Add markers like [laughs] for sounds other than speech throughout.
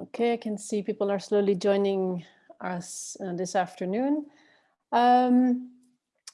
Okay, I can see people are slowly joining us uh, this afternoon. Um,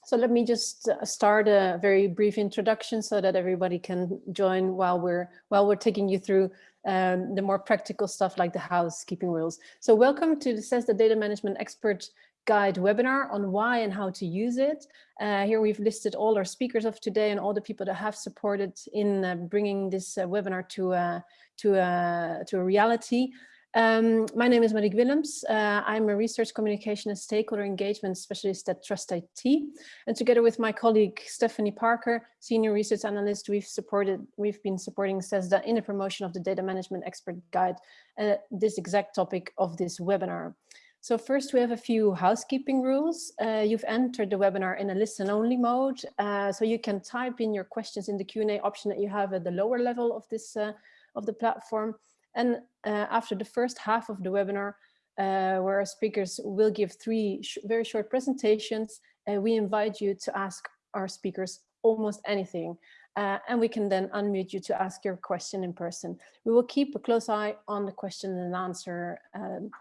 so let me just uh, start a very brief introduction so that everybody can join while we're while we're taking you through um, the more practical stuff like the housekeeping rules. So welcome to the CESSDA Data Management Expert Guide webinar on why and how to use it. Uh, here we've listed all our speakers of today and all the people that have supported in uh, bringing this uh, webinar to, uh, to, uh, to a reality. Um, my name is Marieke Willems. Uh, I'm a research communication and stakeholder engagement specialist at Trust IT. And together with my colleague Stephanie Parker, senior research analyst, we've supported, we've been supporting CESSDA in the promotion of the data management expert guide, uh, this exact topic of this webinar. So first we have a few housekeeping rules. Uh, you've entered the webinar in a listen only mode. Uh, so you can type in your questions in the Q&A option that you have at the lower level of this uh, of the platform. And uh, after the first half of the webinar, uh, where our speakers will give three sh very short presentations, uh, we invite you to ask our speakers almost anything. And we can then unmute you to ask your question in person. We will keep a close eye on the question and answer um,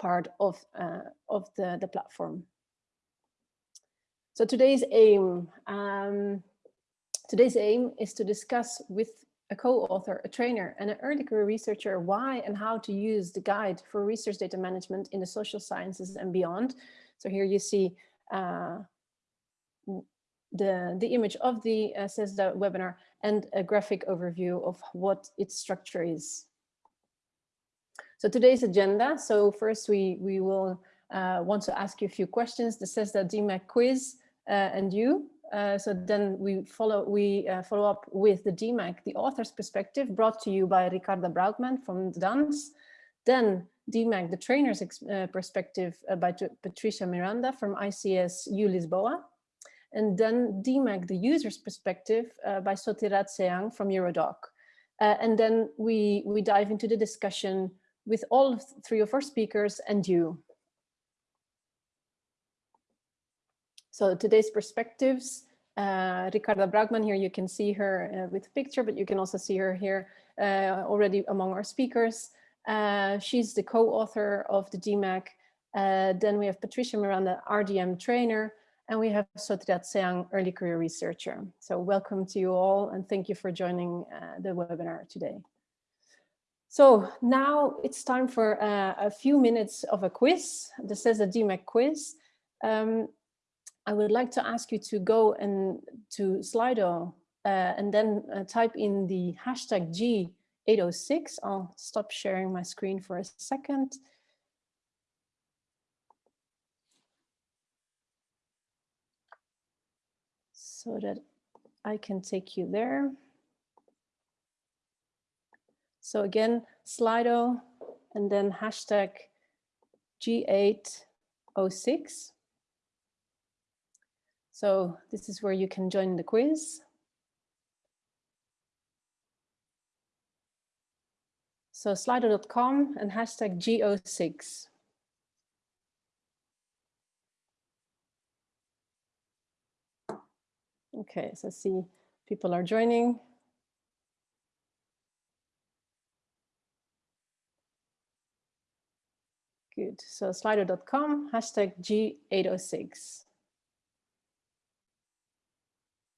part of, uh, of the, the platform. So today's aim, um, today's aim is to discuss with a co-author, a trainer, and an early career researcher why and how to use the guide for research data management in the social sciences and beyond. So here you see uh, the, the image of the uh, CESSDA webinar and a graphic overview of what its structure is. So today's agenda. So first we, we will uh, want to ask you a few questions. The CESSDA DMEG quiz uh, and you. Uh, so then we follow we uh, follow up with the DMEG, the author's perspective, brought to you by Ricarda Braukmann from DANS. Then DMEG, the trainer's uh, perspective uh, by Patricia Miranda from ICS U Lisboa. And then DMEG, the user's perspective by Sotirat Seang from Eurodoc. and then we, we dive into the discussion with all three of our speakers and you. So today's perspectives, uh, Ricarda Braukmann here, you can see her uh, with picture, but you can also see her here uh, already among our speakers. Uh, she's the co-author of the DMEG. Uh, then we have Patricia Miranda, RDM trainer, and we have Sotirat Seang, early career researcher. So welcome to you all and thank you for joining uh, the webinar today. So now it's time for a few minutes of a quiz. This is a DMEG quiz. Um, I would like to ask you to go and to Slido uh, and then uh, type in the hashtag G806. I'll stop sharing my screen for a second. So that I can take you there. So again, Slido and then hashtag G806. So this is where you can join the quiz. So slido.com and hashtag G06. Okay, so see people are joining. Good, so slido.com, hashtag G806.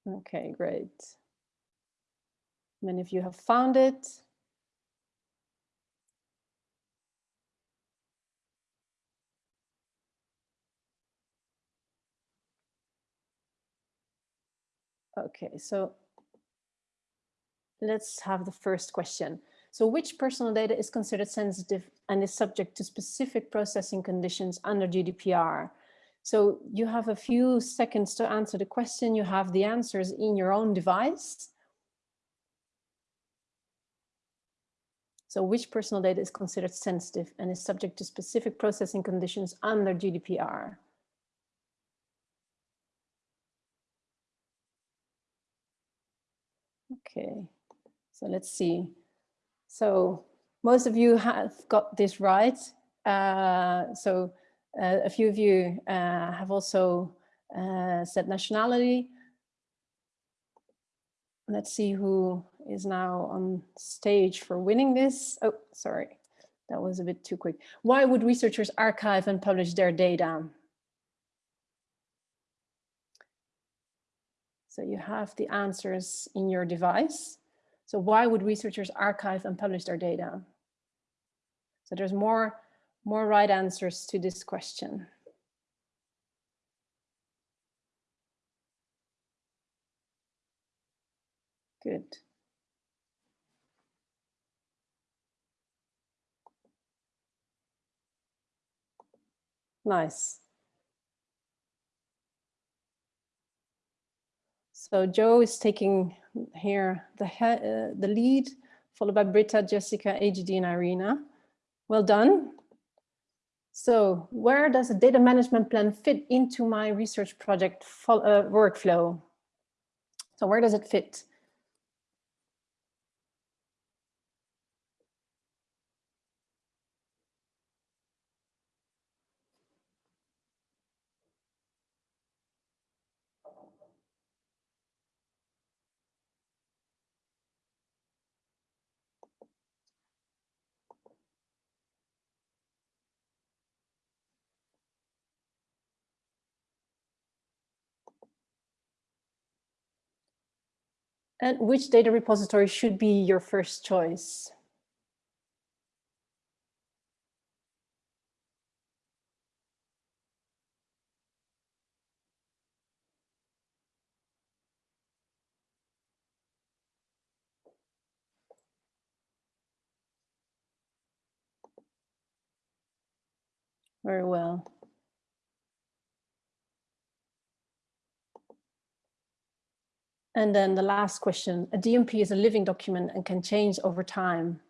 Okay, great. Many of you have found it. Okay, so let's have the first question. So which personal data is considered sensitive and is subject to specific processing conditions under GDPR? So you have a few seconds to answer the question. You have the answers in your own device. So which personal data is considered sensitive and is subject to specific processing conditions under GDPR? Okay, so let's see. So most of you have got this right. Uh, so uh, a few of you uh, have also uh, said nationality. Let's see who is now on stage for winning this. Oh, sorry. that was a bit too quick. Why would researchers archive and publish their data? So you have the answers in your device. So why would researchers archive and publish their data? So there's more, more right answers to this question. Good. Nice. So Joe is taking here the, uh, the lead, followed by Britta, Jessica, HD, and Irina. Well done. So where does a data management plan fit into my research project uh, workflow? So where does it fit? And which data repository should be your first choice? Very well. And then the last question, a DMP is a living document and can change over time.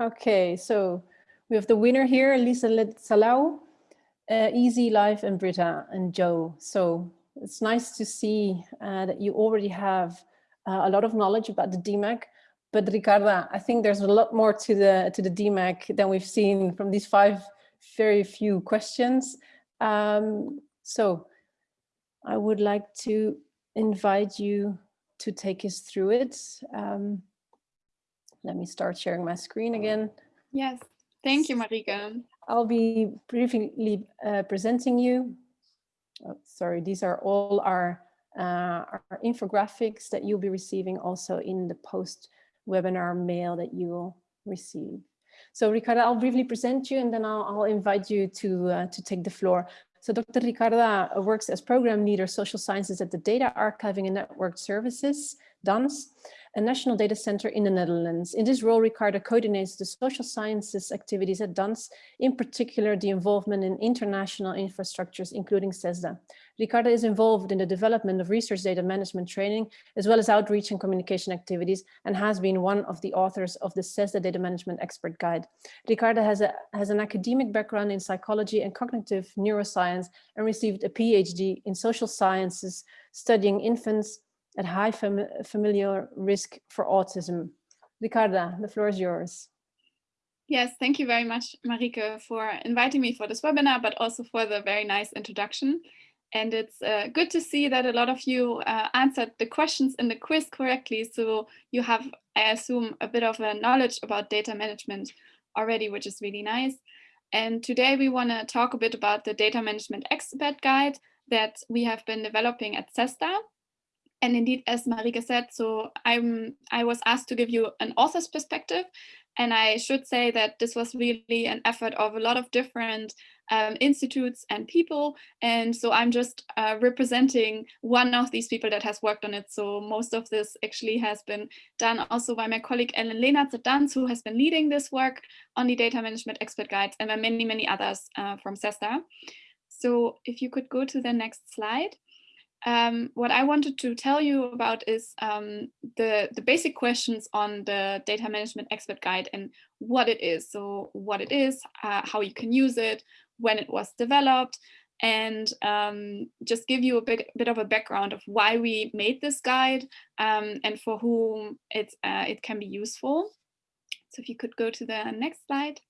Okay, so we have the winner here, Lisa Salau, uh, Easy Life and Britta and Joe. So it's nice to see uh, that you already have uh, a lot of knowledge about the DMEG. But Ricarda, I think there's a lot more to the to the DMEG than we've seen from these five very few questions. Um, so I would like to invite you to take us through it. Um, let me start sharing my screen again. Yes, thank you, Marika. I'll be briefly uh, presenting you. Oh, sorry, these are all our, uh, our infographics that you'll be receiving also in the post webinar mail that you will receive. So Ricarda, I'll briefly present you and then I'll, I'll invite you to, uh, to take the floor. So Dr. Ricarda works as program leader social sciences at the Data Archiving and Network Services, DANS a national data center in the Netherlands. In this role, Ricarda coordinates the social sciences activities at DANS, in particular the involvement in international infrastructures, including CESSDA. Ricarda is involved in the development of research data management training, as well as outreach and communication activities, and has been one of the authors of the CESSDA Data Management Expert Guide. Ricarda has, a, has an academic background in psychology and cognitive neuroscience and received a PhD in social sciences, studying infants, at high fam familial risk for autism. Ricarda, the floor is yours. Yes, thank you very much, Marike, for inviting me for this webinar, but also for the very nice introduction. And it's uh, good to see that a lot of you uh, answered the questions in the quiz correctly. So you have, I assume, a bit of a knowledge about data management already, which is really nice. And today we want to talk a bit about the data management expert guide that we have been developing at CESSDA. And indeed, as Marika said, so I'm, I was asked to give you an author's perspective. And I should say that this was really an effort of a lot of different um, institutes and people. And so I'm just uh, representing one of these people that has worked on it. So most of this actually has been done also by my colleague Ellen Leenarts at DANS, who has been leading this work on the data management expert guides and by many, many others uh, from CESSDA. So if you could go to the next slide um, what I wanted to tell you about is um, the, the basic questions on the data management expert guide and what it is. So what it is, uh, how you can use it, when it was developed, and um, just give you a bit, bit of a background of why we made this guide um, and for whom it's, uh, it can be useful. So if you could go to the next slide.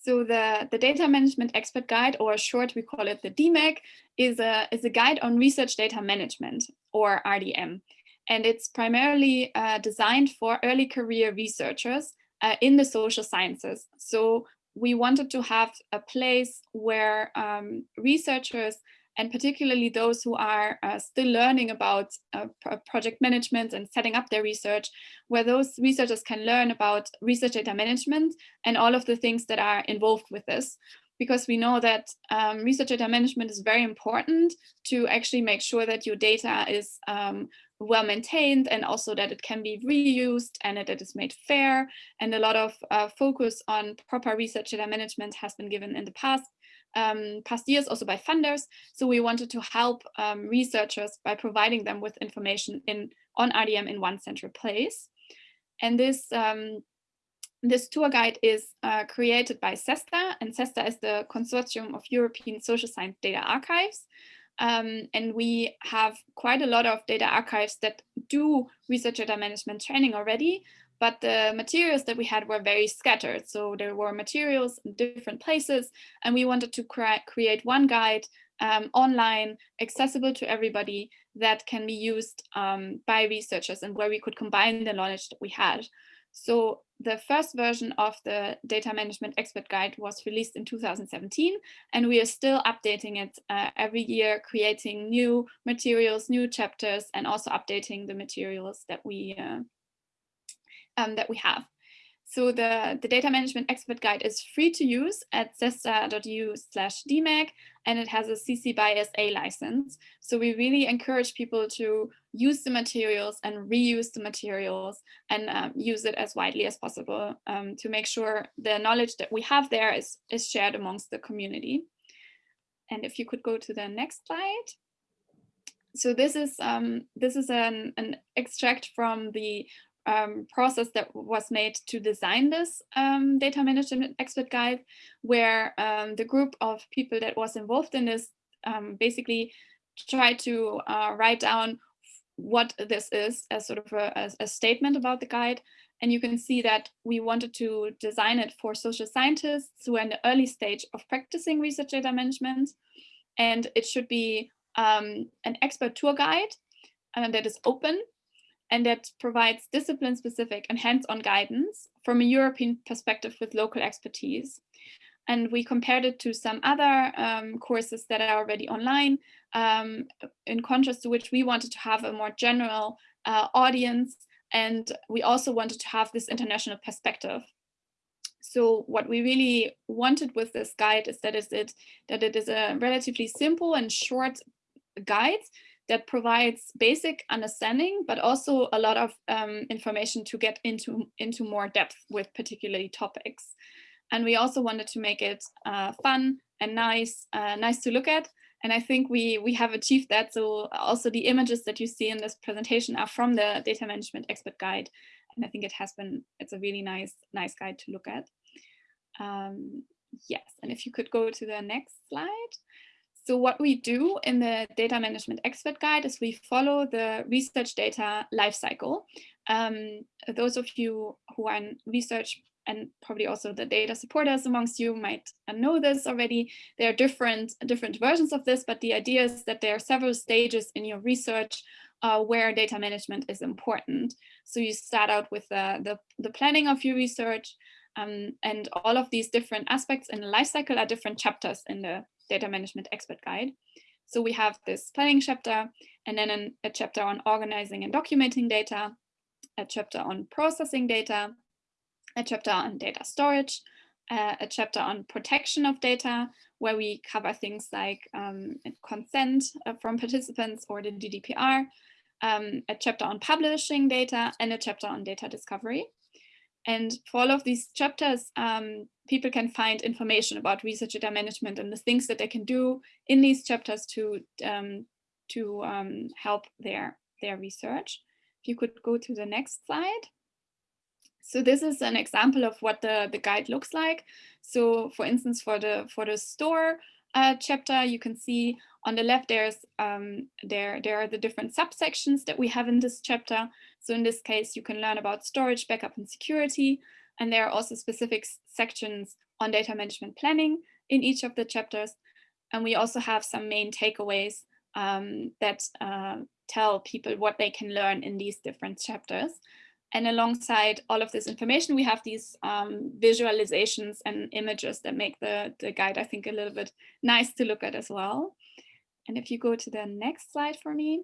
So the, the Data Management Expert Guide, or short we call it the DMEG, is a, is a guide on research data management, or RDM. And it's primarily uh, designed for early career researchers uh, in the social sciences. So we wanted to have a place where um, researchers and particularly those who are uh, still learning about uh, project management and setting up their research, where those researchers can learn about research data management and all of the things that are involved with this. Because we know that um, research data management is very important to actually make sure that your data is um, well maintained and also that it can be reused and that it is made fair. And a lot of uh, focus on proper research data management has been given in the past um, past years also by funders. So we wanted to help um, researchers by providing them with information in on RDM in one central place. And this um, this tour guide is uh, created by CESSDA, and CESSDA is the Consortium of European Social Science Data Archives. Um, and we have quite a lot of data archives that do research data management training already, but the materials that we had were very scattered. So there were materials in different places, and we wanted to cre create one guide um, online, accessible to everybody that can be used um, by researchers and where we could combine the knowledge that we had. So the first version of the Data Management Expert Guide was released in 2017, and we are still updating it uh, every year, creating new materials, new chapters, and also updating the materials that we uh, um, that we have. So the, the data management expert guide is free to use at cessda.eu slash DMEG and it has a CC by SA license. So we really encourage people to use the materials and reuse the materials and um, use it as widely as possible um, to make sure the knowledge that we have there is, is shared amongst the community. And if you could go to the next slide. So this is um, this is an, an extract from the um, process that was made to design this um, data management expert guide, where um, the group of people that was involved in this um, basically tried to uh, write down what this is as sort of a, a statement about the guide. And you can see that we wanted to design it for social scientists who are in the early stage of practicing research data management. And it should be um, an expert tour guide uh, that is open and that provides discipline-specific and hands-on guidance from a European perspective with local expertise. And we compared it to some other um, courses that are already online, um, in contrast to which we wanted to have a more general uh, audience. And we also wanted to have this international perspective. So what we really wanted with this guide is that, is it, that it is a relatively simple and short guide that provides basic understanding, but also a lot of um, information to get into, into more depth with particularly topics. And we also wanted to make it uh, fun and nice, uh, nice to look at. And I think we, we have achieved that. So also the images that you see in this presentation are from the Data Management Expert Guide. And I think it has been, it's a really nice, nice guide to look at. Um, yes, and if you could go to the next slide. So what we do in the Data Management Expert Guide is we follow the research data lifecycle. Um, those of you who are in research and probably also the data supporters amongst you might know this already. There are different, different versions of this, but the idea is that there are several stages in your research uh, where data management is important. So you start out with the, the, the planning of your research, um, and all of these different aspects in the lifecycle are different chapters in the data management expert guide. So we have this planning chapter and then an, a chapter on organizing and documenting data, a chapter on processing data, a chapter on data storage, uh, a chapter on protection of data, where we cover things like um, consent uh, from participants or the GDPR, um, a chapter on publishing data, and a chapter on data discovery. And for all of these chapters, um, people can find information about research data management and the things that they can do in these chapters to, um, to um, help their, their research. If you could go to the next slide. So this is an example of what the, the guide looks like. So for instance, for the, for the store, uh, chapter, you can see on the left there's um, there, there are the different subsections that we have in this chapter. So in this case, you can learn about storage, backup and security. And there are also specific sections on data management planning in each of the chapters. And we also have some main takeaways um, that uh, tell people what they can learn in these different chapters. And alongside all of this information, we have these um, visualizations and images that make the, the guide, I think, a little bit nice to look at as well. And if you go to the next slide for me,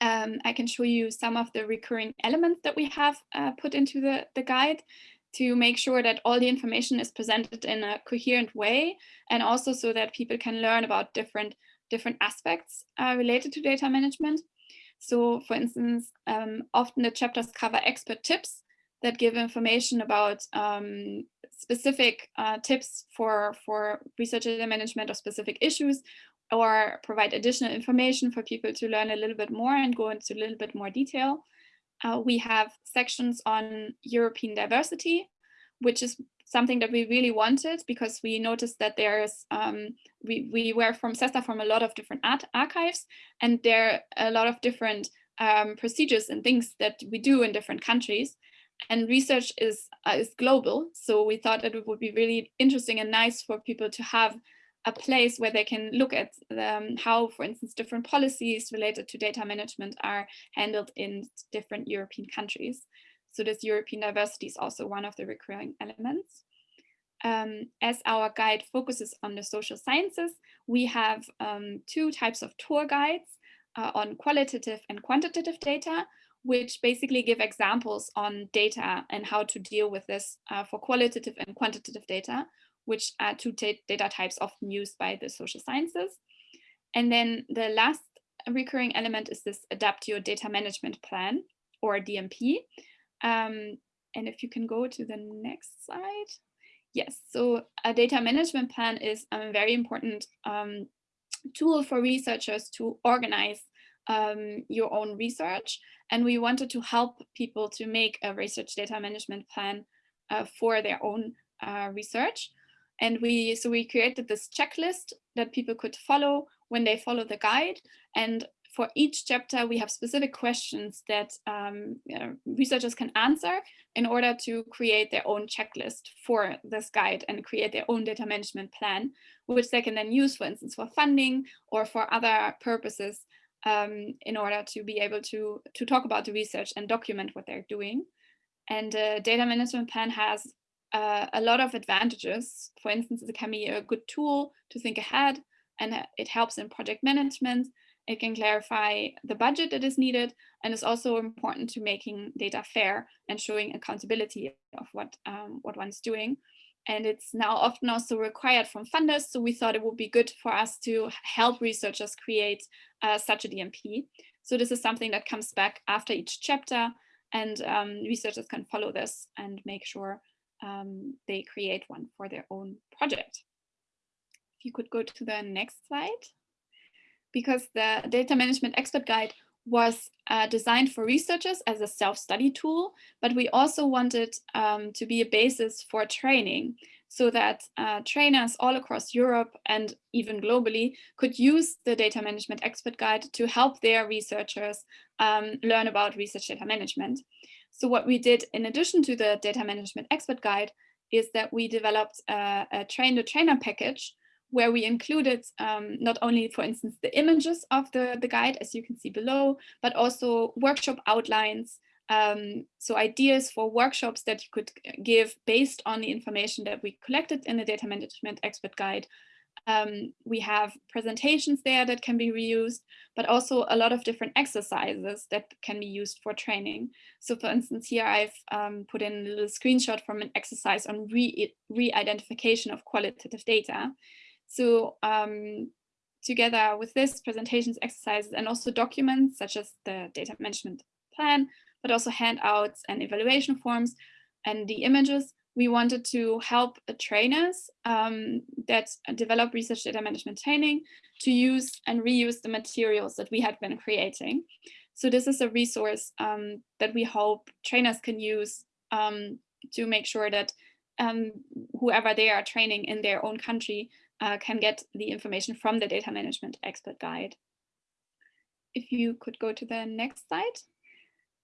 um, I can show you some of the recurring elements that we have uh, put into the, the guide to make sure that all the information is presented in a coherent way and also so that people can learn about different different aspects uh, related to data management. So for instance, um, often the chapters cover expert tips that give information about um, specific uh, tips for, for research data management or specific issues or provide additional information for people to learn a little bit more and go into a little bit more detail. Uh, we have sections on European diversity, which is something that we really wanted because we noticed that there's, um, we, we were from CESSDA from a lot of different archives and there are a lot of different um, procedures and things that we do in different countries and research is, uh, is global. So we thought that it would be really interesting and nice for people to have a place where they can look at um, how, for instance, different policies related to data management are handled in different European countries. So this European diversity is also one of the recurring elements. Um, as our guide focuses on the social sciences, we have um, two types of tour guides uh, on qualitative and quantitative data, which basically give examples on data and how to deal with this uh, for qualitative and quantitative data, which are two data types often used by the social sciences. And then the last recurring element is this adapt your data management plan or DMP, um, and if you can go to the next slide. Yes, so a data management plan is a very important um, tool for researchers to organize um, your own research. And we wanted to help people to make a research data management plan uh, for their own uh, research. And we so we created this checklist that people could follow when they follow the guide. And for each chapter, we have specific questions that um, researchers can answer in order to create their own checklist for this guide and create their own data management plan, which they can then use, for instance, for funding or for other purposes um, in order to be able to, to talk about the research and document what they're doing. And a data management plan has uh, a lot of advantages. For instance, it can be a good tool to think ahead and it helps in project management it can clarify the budget that is needed and is also important to making data fair and showing accountability of what, um, what one's doing. And it's now often also required from funders. So we thought it would be good for us to help researchers create uh, such a DMP. So this is something that comes back after each chapter and um, researchers can follow this and make sure um, they create one for their own project. If you could go to the next slide because the data management expert guide was uh, designed for researchers as a self-study tool, but we also wanted um, to be a basis for training so that uh, trainers all across Europe and even globally could use the data management expert guide to help their researchers um, learn about research data management. So what we did in addition to the data management expert guide is that we developed a, a train the trainer package where we included um, not only, for instance, the images of the, the guide, as you can see below, but also workshop outlines, um, so ideas for workshops that you could give based on the information that we collected in the data management expert guide. Um, we have presentations there that can be reused, but also a lot of different exercises that can be used for training. So for instance, here I've um, put in a little screenshot from an exercise on re-identification re of qualitative data. So um, together with this presentations, exercises, and also documents such as the data management plan, but also handouts and evaluation forms and the images, we wanted to help trainers um, that develop research data management training to use and reuse the materials that we had been creating. So this is a resource um, that we hope trainers can use um, to make sure that um, whoever they are training in their own country uh, can get the information from the data management expert guide. If you could go to the next slide.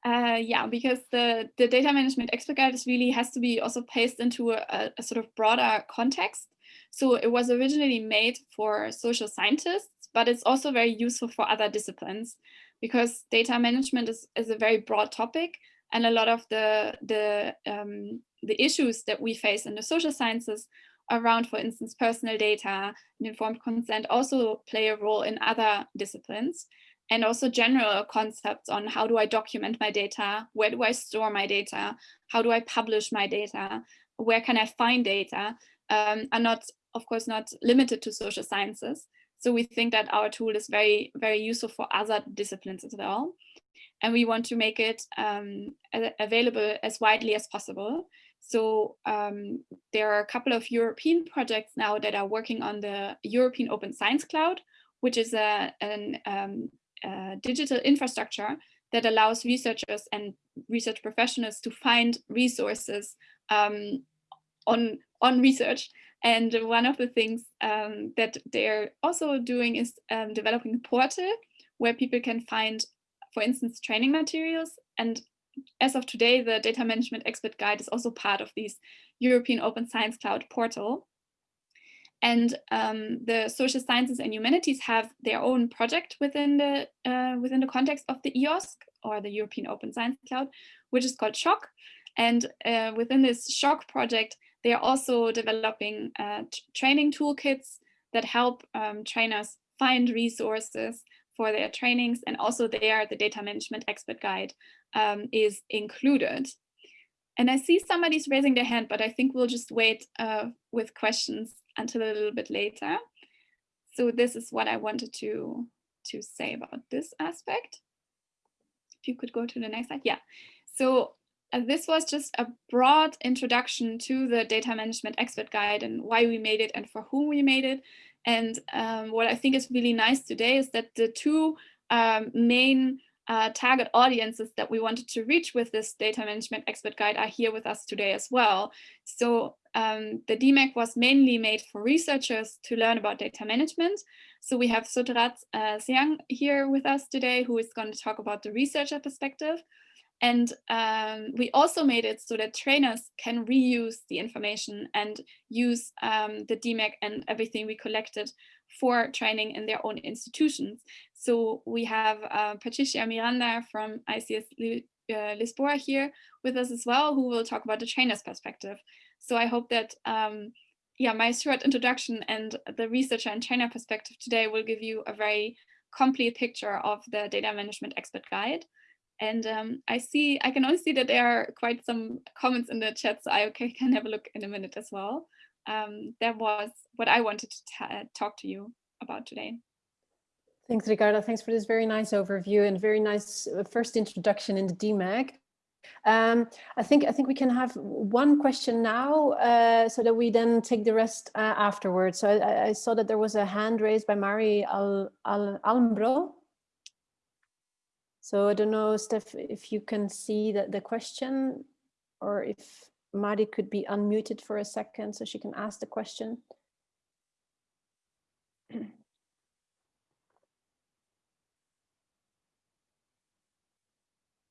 Uh, yeah, because the, the data management expert guide is really has to be also placed into a, a, sort of broader context. So it was originally made for social scientists, but it's also very useful for other disciplines because data management is, is a very broad topic and a lot of the, the, um, the issues that we face in the social sciences around, for instance, personal data and informed consent also play a role in other disciplines and also general concepts on how do I document my data, where do I store my data, how do I publish my data, where can I find data, um, are not, of course, not limited to social sciences. So we think that our tool is very, very useful for other disciplines as well. And we want to make it um, available as widely as possible. So um, there are a couple of European projects now that are working on the European Open Science Cloud, which is a, an um, uh, digital infrastructure that allows researchers and research professionals to find resources um, on, on research. And one of the things um, that they're also doing is um, developing a portal where people can find, for instance, training materials. And as of today, the Data Management Expert Guide is also part of this European Open Science Cloud portal. And um, the social sciences and humanities have their own project within the uh, within the context of the EOSC or the European Open Science Cloud, which is called SSHOC. And uh, within this SSHOC project, they are also developing uh, training toolkits that help um, trainers find resources for their trainings. And also there, the data management expert guide um, is included. And I see somebody's raising their hand, but I think we'll just wait uh, with questions until a little bit later. So this is what I wanted to, to say about this aspect. If you could go to the next slide. Yeah. So uh, this was just a broad introduction to the data management expert guide and why we made it and for whom we made it. And um, what I think is really nice today is that the two um, main uh, target audiences that we wanted to reach with this data management expert guide are here with us today as well. So um, the DMEG was mainly made for researchers to learn about data management. So we have Sotrat uh, Siang here with us today, who is going to talk about the researcher perspective. And um, we also made it so that trainers can reuse the information and use um, the DMEG and everything we collected for training in their own institutions. So we have uh, Patricia Miranda from ICS uh, Lisboa here with us as well, who will talk about the trainer's perspective. So I hope that um, yeah, my short introduction and the researcher and trainer perspective today will give you a very complete picture of the data management expert guide. And um, I see, I can only see that there are quite some comments in the chat, so I [laughs] can have a look in a minute as well. Um, that was what I wanted to talk to you about today. Thanks, Ricardo. Thanks for this very nice overview and very nice uh, first introduction in the DMEG. Um, I think I think we can have one question now, uh, so that we then take the rest uh, afterwards. So I, I, saw that there was a hand raised by Mari Al, Al Almbro. So I don't know, Steph, if you can see the, the question or if Mari could be unmuted for a second so she can ask the question.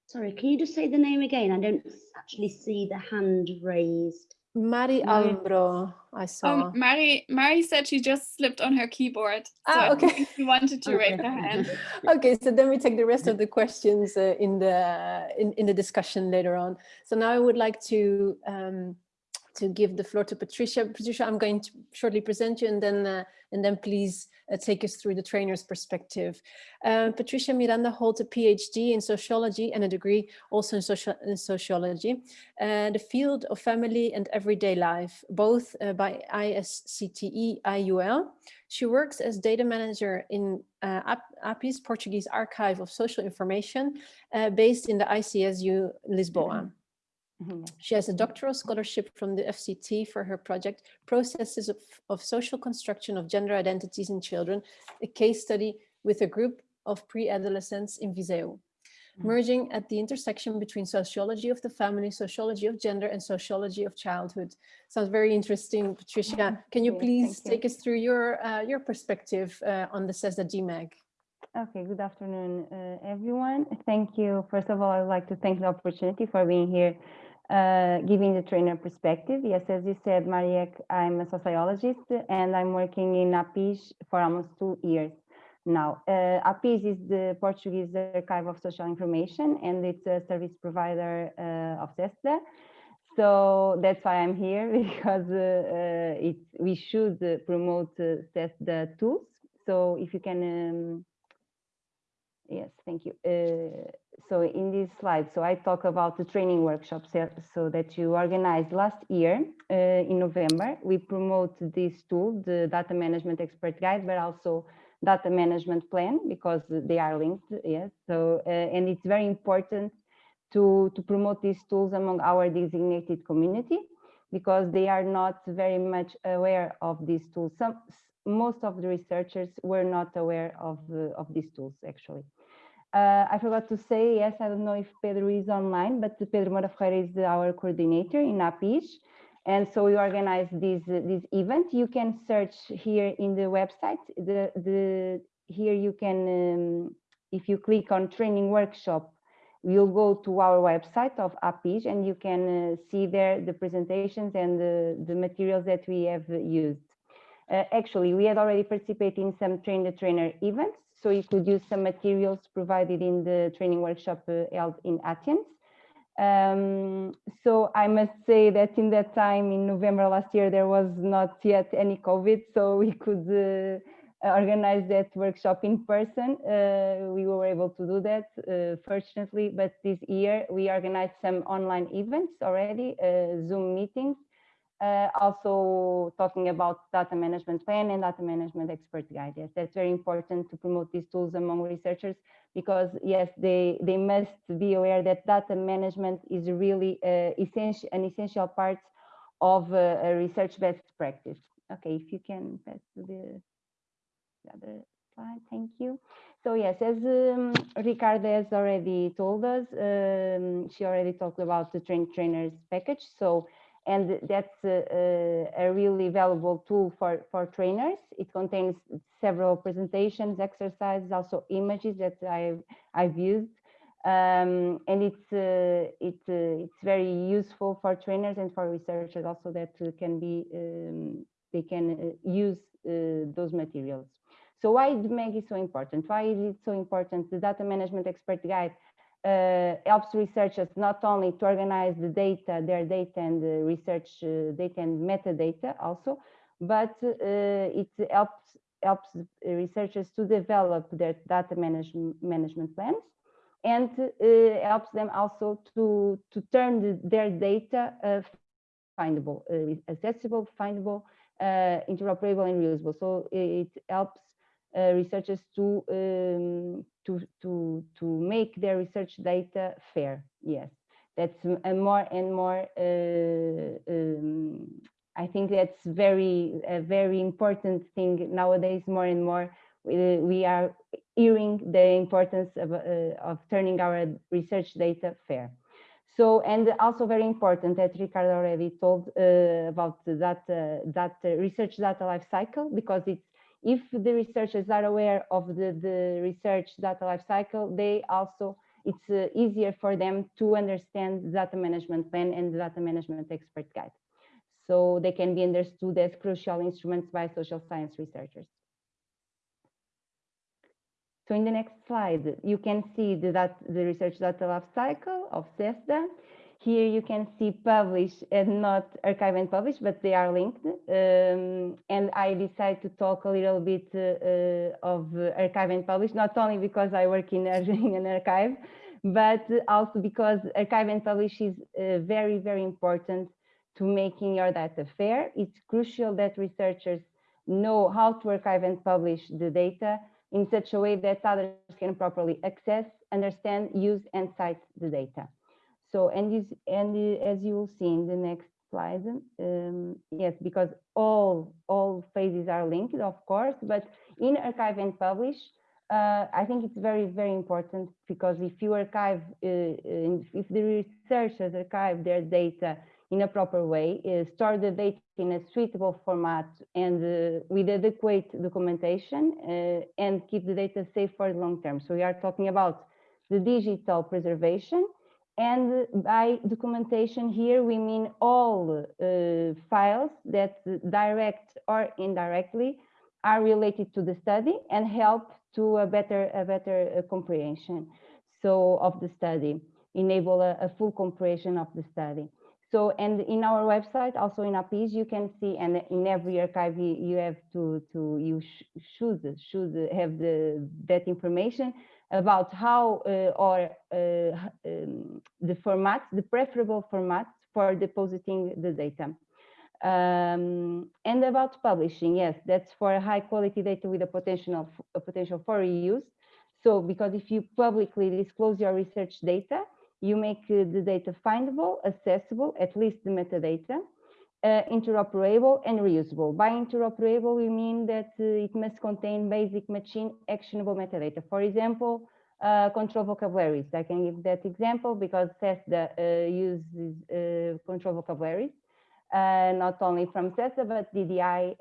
Sorry, can you just say the name again? I don't actually see the hand raised. Mari Almbro, I saw. Um, Mari, Mari said she just slipped on her keyboard. So ah, okay. She wanted to okay. raise her hand. [laughs] okay, so then we take the rest of the questions uh, in the in, in the discussion later on. So now I would like to um, to give the floor to Patricia. Patricia, I'm going to shortly present you and then uh, and then please uh, take us through the trainer's perspective. Uh, Patricia Miranda holds a PhD in sociology and a degree also in, social, in sociology, uh, the field of family and everyday life, both uh, by ISCTE IUL. She works as data manager in uh, APIS Portuguese Archive of Social Information uh, based in the ICSU Lisboa. Mm -hmm. Mm-hmm. She has a doctoral scholarship from the FCT for her project, Processes of, of Social Construction of Gender Identities in Children, a case study with a group of pre-adolescents in Viseu. merging at the intersection between sociology of the family, sociology of gender, and sociology of childhood. Sounds very interesting, Patricia. Can you please you. take us through your uh, your perspective uh, on the CESSDA DMEG? Okay, good afternoon, uh, everyone. Thank you. First of all, I would like to thank the opportunity for being here, uh, giving the trainer perspective. Yes, as you said, Mariek, I'm a sociologist and I'm working in APIS for almost two years now. Uh, APIS is the Portuguese Archive of Social Information and it's a service provider uh, of CESSDA. So that's why I'm here [laughs] because uh, uh, it, we should promote uh, tools. So if you can um, Yes, thank you. Uh, so in this slide, so I talk about the training workshops so that you organized last year uh, in November. We promote this tool, the data management expert guide, but also data management plan because they are linked. Yes, so uh, and it's very important to to promote these tools among our designated community because they are not very much aware of these tools. Some most of the researchers were not aware of uh, of these tools actually. Uh, I forgot to say, yes, I don't know if Pedro is online, but Pedro Moura Ferreira is our coordinator in APIS. And so we organize this, uh, this event. You can search here in the website. The, the, here you can, um, if you click on training workshop, you'll go to our website of APIS and you can uh, see there the presentations and the, the materials that we have used. Uh, actually, we had already participated in some train the trainer events so you could use some materials provided in the training workshop uh, held in Athens. Um, so I must say that in that time in November last year, there was not yet any COVID, so [laughs] we could uh, organize that workshop in person. Uh, we were able to do that, uh, fortunately, but this year we organized some online events already, uh, Zoom meetings, uh, also talking about data management plan and data management expert guide. Yes, that's very important to promote these tools among researchers because yes, they, they must be aware that data management is really uh, essential, an essential part of uh, a research best practice. Okay, if you can pass to the, the other slide, thank you. So yes, as um, Ricardo has already told us, um, she already talked about the train trainers package. So and that's a, a, really valuable tool for, for trainers. It contains several presentations, exercises, also images that I've, I've used. Um, and it's, uh, it, uh, it's very useful for trainers and for researchers also that uh, can be, um, they can uh, use uh, those materials. So why the MEG is so important? Why is it so important? The Data Management Expert Guide uh, helps researchers not only to organize the data, their data and the research uh, data and metadata also, but uh, it helps helps researchers to develop their data management management plans and uh, helps them also to to turn the, their data uh, findable, uh, accessible, findable, interoperable, and reusable. So it helps uh, researchers to um, to to to make their research data fair. Yes, that's a more and more. Uh, um, I think that's very a very important thing nowadays. More and more, we, we are hearing the importance of uh, of turning our research data fair. So, and also very important that Ricardo already told uh, about that, uh, that research data life cycle, because it's if the researchers are aware of the, the research data lifecycle, they also, it's uh, easier for them to understand data management plan and data management expert guide. So they can be understood as crucial instruments by social science researchers. So in the next slide, you can see that, the research data lifecycle of CESSDA. Here you can see publish and not archive and publish, but they are linked. Um, and I decided to talk a little bit uh, of archive and publish, not only because I work in, [laughs] in an archive, but also because archive and publish is uh, very, very important to making your data fair. It's crucial that researchers know how to archive and publish the data in such a way that others can properly access, understand, use, and cite the data. So, and, this, and as you will see in the next slide, um, yes, because all, all phases are linked, of course, but in archive and publish, uh, I think it's very, very important because if you archive, uh, if the researchers archive their data in a proper way, uh, store the data in a suitable format and uh, with adequate documentation uh, and keep the data safe for the long term. So we are talking about the digital preservation and by documentation here, we mean all uh, files that direct or indirectly are related to the study and help to a better, a better uh, comprehension so of the study, enable a, a, full comprehension of the study. So, and in our website, also in APIS, you can see, and in every archive, you, have to, to you sh should, should have the, that information about how uh, or uh, um, the formats, the preferable formats for depositing the data. Um, and about publishing, yes, that's for high quality data with a potential, a potential for reuse. So because if you publicly disclose your research data, you make uh, the data findable, accessible, at least the metadata, uh, interoperable and reusable. By interoperable, we mean that uh, it must contain basic machine actionable metadata. For example, uh, control vocabularies. I can give that example because CESSDA uh, uses uh, control vocabularies uh, not only from CESSDA, but DDI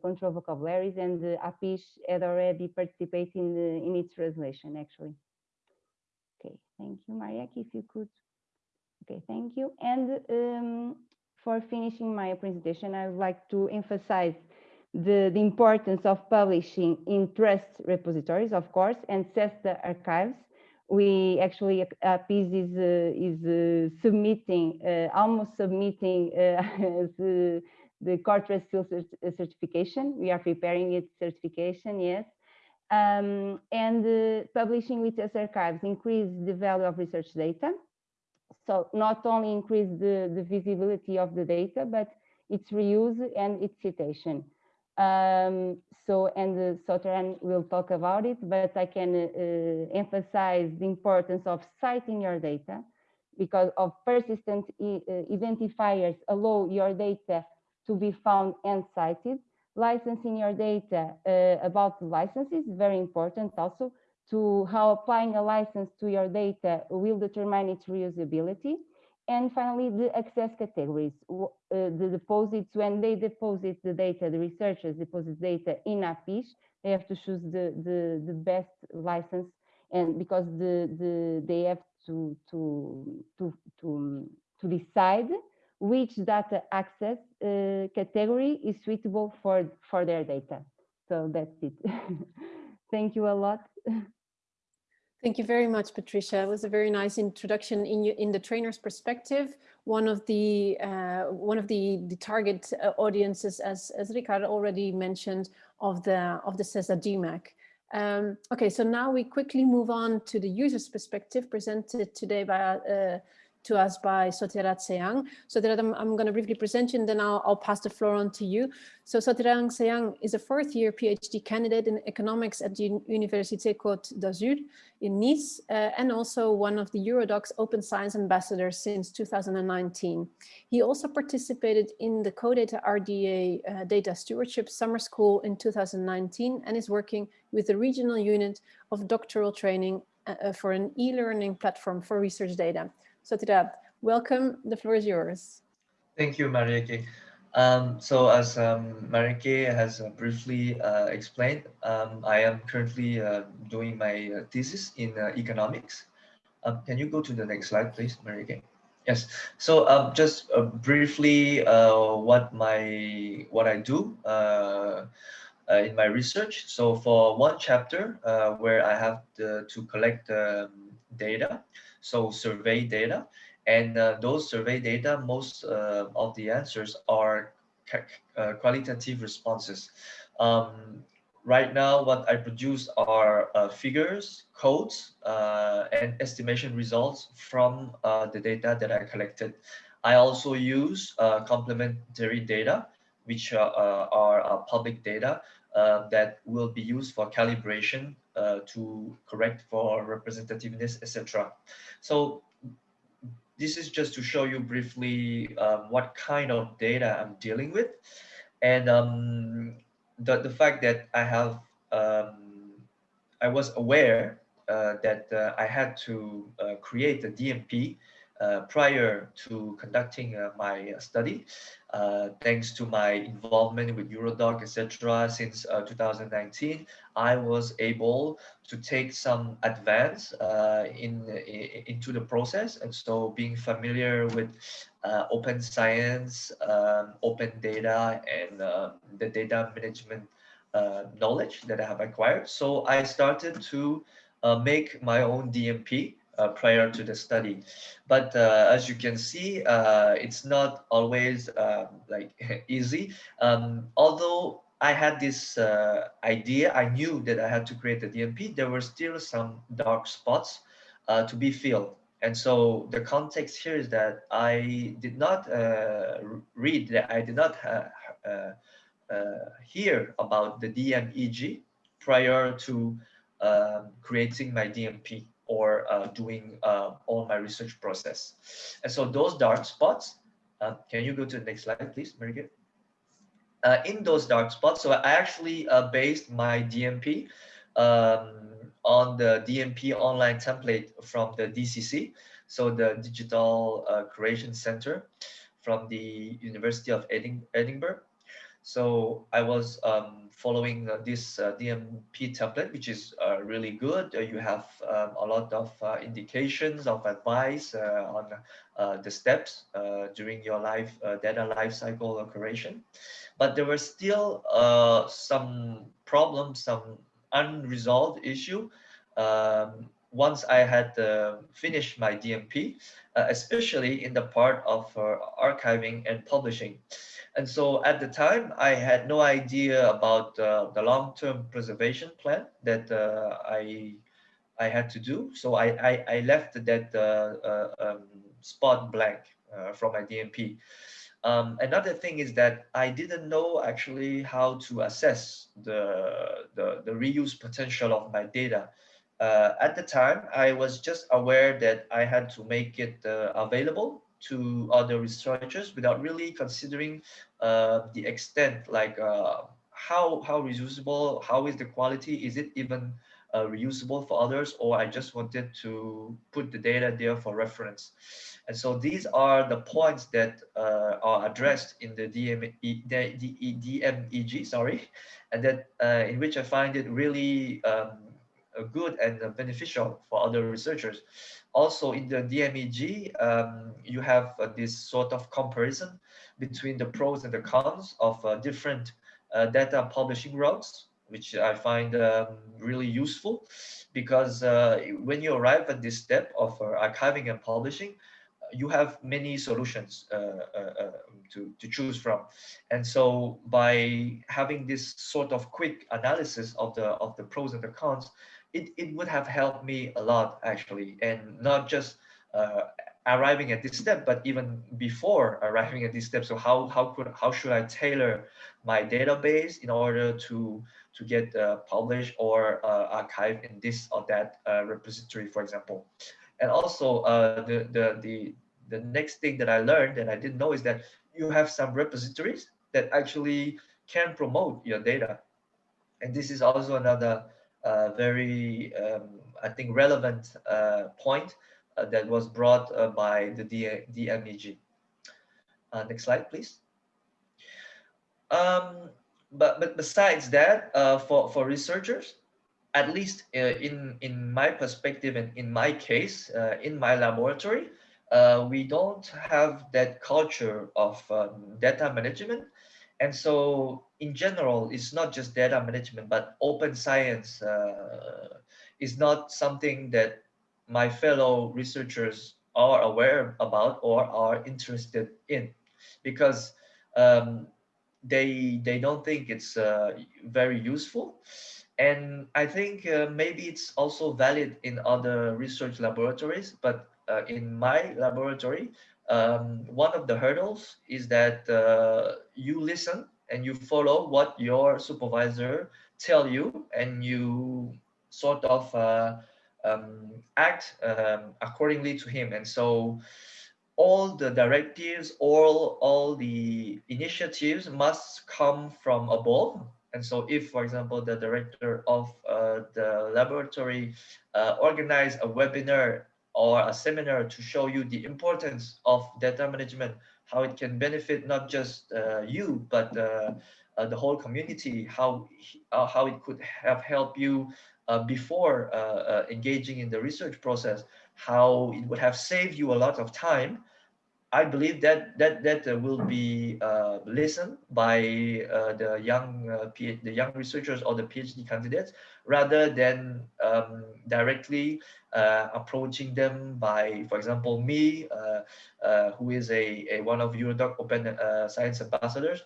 control vocabularies and APIS had already participated in, the, in its translation, actually. Okay, thank you, Marieke, if you could. Okay, thank you. And um, for finishing my presentation, I would like to emphasize the, the importance of publishing in trust repositories, of course, and CESSDA archives we actually uh, PIS is uh, is uh, submitting uh, almost submitting uh, [laughs] the the field cert certification. We are preparing its certification, yes. Um, and uh, publishing with us archives increase the value of research data. So not only increase the, the visibility of the data, but its reuse and its citation. Um, so, and uh, will talk about it, but I can uh, emphasize the importance of citing your data because of persistent uh, identifiers allow your data to be found and cited. Licensing your data uh, about the licenses is very important also to how applying a license to your data will determine its reusability. And finally, the access categories, uh, the deposits, when they deposit the data, the researchers deposit data in APIS, they have to choose the, the, the best license and because the, the, they have to, to, to, to, to decide which data access uh, category is suitable for, for their data. So that's it. [laughs] Thank you a lot. [laughs] Thank you very much, Patricia. It was a very nice introduction in, in the trainer's perspective. One of the uh, one of the, the target uh, audiences, as, as Ricarda already mentioned, of the of the CESSDA DMEG. Um, okay, so now we quickly move on to the user's perspective presented today by uh, to us by Sotirath Seyang. So that I'm, I'm going to briefly present you and then I'll, I'll pass the floor on to you. So Sotirath Seyang is a fourth year PhD candidate in economics at the Université Côte d'Azur in Nice uh, and also one of the Eurodocs Open Science Ambassadors since 2019. He also participated in the CODATA RDA uh, Data Stewardship Summer School in 2019 and is working with the regional unit of doctoral training uh, uh for an e-learning platform for research data. Sotirath, welcome. The floor is yours. Thank you, Marieke. Um, so as um, Marieke has uh, briefly uh, explained, um, I am currently uh, doing my uh, thesis in uh, economics. Um, can you go to the next slide, please, Marieke? Yes. So um, just uh, briefly, what my what I do in my research. So for one chapter, where I have to, to collect um, data, so survey data. And uh, those survey data, most uh, of the answers are uh, qualitative responses. Um, right now, what I produce are uh, figures, codes, uh, and estimation results from uh, the data that I collected. I also use complementary data, which are public data that will be used for calibration uh, to correct for representativeness, etc. So this is just to show you briefly um, what kind of data I'm dealing with. And um, the, the fact that I have um, I was aware uh, that uh, I had to uh, create a DMP Uh, prior to conducting uh, my uh, study, uh, thanks to my involvement with Eurodoc, etc. Since uh, 2019, I was able to take some advance in, in, into the process, and so being familiar with open science, um, open data, and um, the data management knowledge that I have acquired. So I started to make my own DMP uh, prior to the study. But uh, as you can see, uh, it's not always um, like [laughs] easy. Um, although I had this uh, idea, I knew that I had to create a DMP, there were still some dark spots uh, to be filled. And so the context here is that I did not uh, read, that I did not hear about the DMEG prior to um, creating my DMP or uh, doing uh, all my research process. And so those dark spots, uh, can you go to the next slide, please, Marieke? Uh, in those dark spots, so I actually uh, based my DMP um, on the DMP online template from the DCC, so the Digital uh, Curation Center from the University of Edinburgh. So I was um, following uh, this uh, DMP template, which is uh, really good. Uh, you have um, a lot of uh, indications of advice uh, on the steps during your life data lifecycle curation. But there were still some problems, some unresolved issue um, once I had finished my DMP, especially in the part of archiving and publishing. And so at the time, I had no idea about uh, the long-term preservation plan that uh, I I had to do. So I I, I left that uh, uh um, spot blank uh, from my DMP. Um, another thing is that I didn't know actually how to assess the the, the reuse potential of my data. Uh, at the time, I was just aware that I had to make it available to other researchers without really considering uh, the extent, like uh, how how reusable, how is the quality, is it even uh, reusable for others, or I just wanted to put the data there for reference. And so these are the points that uh, are addressed in the, DME, DMEG, sorry, and that uh, in which I find it really um, good and beneficial for other researchers also in the DMEG, um, you have uh, this sort of comparison between the pros and the cons of uh, different uh, data publishing routes, which I find um, really useful because uh, when you arrive at this step of uh, archiving and publishing, you have many solutions uh, to, to choose from. And so by having this sort of quick analysis of the, of the pros and the cons, it, it would have helped me a lot actually. And not just uh, arriving at this step but even before arriving at this step. So how how could how should i tailor my database in order to to get uh, published or uh, archive in this or that uh, repository for example? And also uh, the, the the the next thing that i learned that i didn't know is that you have some repositories that actually can promote your data. And this is also another very, um, I think, relevant uh, point uh, that was brought by the DMEG. next slide, please. Um, but, but besides that, for, for researchers, at least in, in my perspective and in my case, in my laboratory, uh, we don't have that culture of um, data management and so in general, it's not just data management, but open science uh, is not something that my fellow researchers are aware about or are interested in. Because um, they they don't think it's uh, very useful. And I think uh, maybe it's also valid in other research laboratories but uh, in my laboratory um, one of the hurdles is that uh, you listen and you follow what your supervisor tell you and you sort of uh, um, act um, accordingly to him. And so all the directives all all the initiatives must come from above. And so if, for example, the director of uh, the laboratory uh, organize a webinar or a seminar to show you the importance of data management, how it can benefit not just uh, you, but uh, uh, the whole community, how, uh, how it could have helped you before engaging in the research process, how it would have saved you a lot of time. I believe that that that uh, will be uh, listened by uh, the young uh, the young researchers or the PhD candidates rather than um, directly uh, approaching them by, for example, me, uh, who is a, a one of Eurodoc Open Science ambassadors.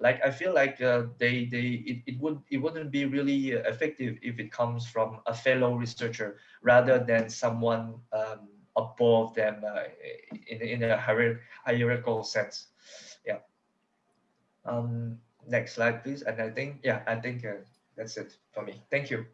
Like I feel like they they it, it would it wouldn't be really effective if it comes from a fellow researcher rather than someone. Um, above them uh, in, in a hierarchical sense. Yeah. Um, next slide, please. And I think, yeah, I think uh, that's it for me. Thank you.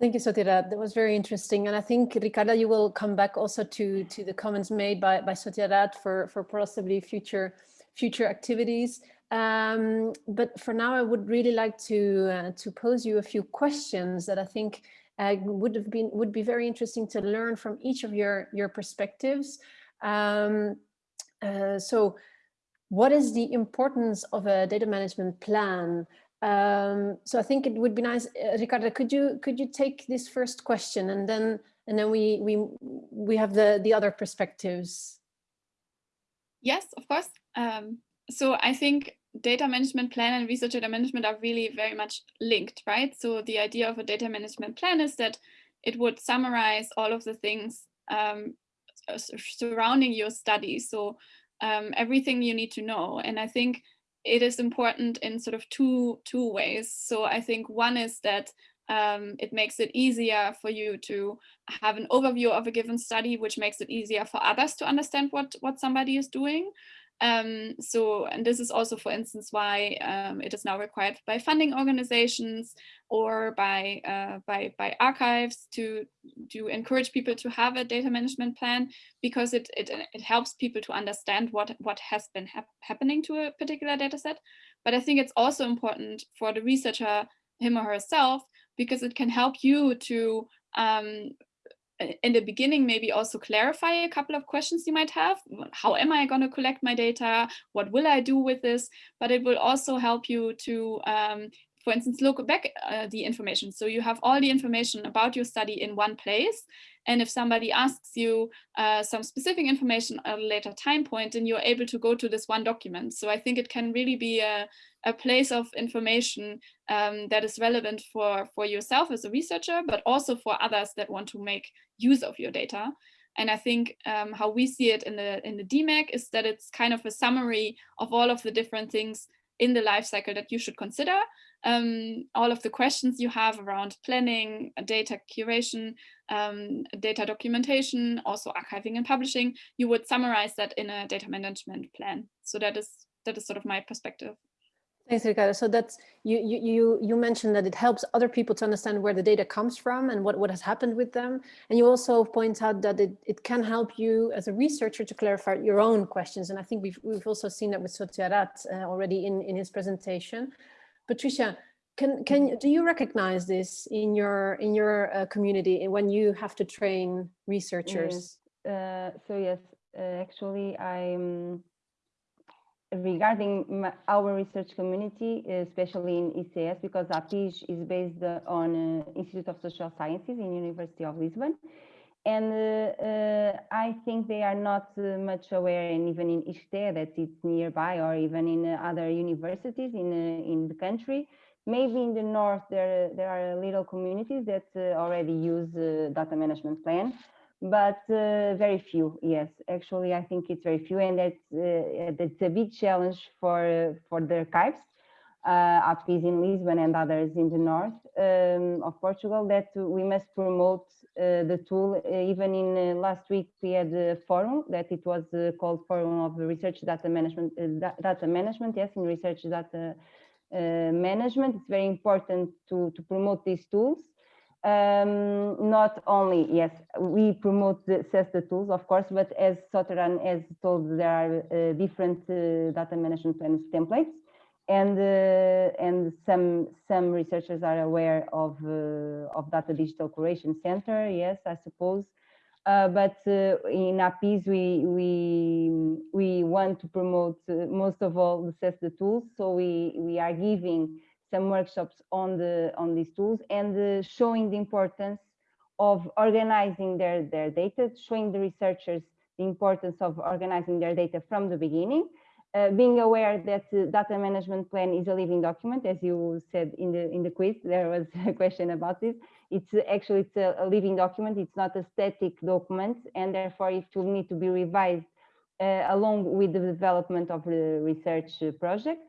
Thank you, Satyarad. That was very interesting. And I think, Ricarda, you will come back also to, to the comments made by, by Satyarad for, for possibly future, future activities. Um, but for now, I would really like to, uh, to pose you a few questions that I think uh, would have been would be very interesting to learn from each of your your perspectives. Um, uh, so, what is the importance of a data management plan? Um, so I think it would be nice, uh, Ricarda. Could you could you take this first question and then and then we we we have the the other perspectives. Yes, of course. Um, so I think data management plan and research data management are really very much linked, right? So the idea of a data management plan is that it would summarize all of the things um, surrounding your study. So um, everything you need to know. And I think it is important in sort of two, two ways. So I think one is that um, it makes it easier for you to have an overview of a given study, which makes it easier for others to understand what, what somebody is doing. Um, so, and this is also, for instance, why um, it is now required by funding organizations or by, uh, by, by archives to, to encourage people to have a data management plan because it, it, it helps people to understand what, what has been hap happening to a particular data set. But I think it's also important for the researcher, him or herself, because it can help you to um, in the beginning, maybe also clarify a couple of questions you might have. How am I going to collect my data? What will I do with this? But it will also help you to, um, for instance, look back uh, the information. So you have all the information about your study in one place. And if somebody asks you uh, some specific information at a later time point, then you're able to go to this one document. So I think it can really be a, a place of information um, that is relevant for, for yourself as a researcher, but also for others that want to make use of your data. And I think um, how we see it in the in the DMEG is that it's kind of a summary of all of the different things in the life cycle that you should consider. Um, all of the questions you have around planning, data curation, um, data documentation, also archiving and publishing, you would summarize that in a data management plan. So that is that is sort of my perspective. Thanks, Ricarda. So that's you, you you mentioned that it helps other people to understand where the data comes from and what, what has happened with them. And you also point out that it, it can help you as a researcher to clarify your own questions. And I think we've we've also seen that with Satyarad uh, already in, in his presentation. Patricia, can can do you recognize this in your in your uh, community when you have to train researchers? Yes. Uh, so yes, uh, actually I'm regarding our research community, especially in ICS, because APIS is based on uh, Institute of Social Sciences in University of Lisbon. And uh, uh, I think they are not uh, much aware, and even in ISCTE that it's nearby, or even in uh, other universities in uh, in the country. Maybe in the north there there are little communities that already use data management plan, but uh, very few yes actually i think it's very few and that's uh, that's a big challenge for uh, for the archives uh, APIS in Lisbon and others in the north um, of Portugal that we must promote uh, the tool. Uh, even in uh, last week, we had a forum that it was called Forum of Research Data Management. data Management, yes, in research data management. It's very important to to promote these tools um, not only, yes, we promote the the tools, of course, but as Soteran has told, there are uh, different uh, data management plans templates. And uh, and some some researchers are aware of uh, of data digital curation center yes i suppose. Uh, but uh, in APIS we we we want to promote uh, most of all access the tools. So we we are giving some workshops on the on these tools and uh, showing the importance of organizing their their data showing the researchers the importance of organizing their data from the beginning uh, being aware that the data management plan is a living document, as you said in the in the quiz, there was [laughs] a question about this. It's actually it's a, a living document. It's not a static document, and therefore it will need to be revised uh, along with the development of the research projects.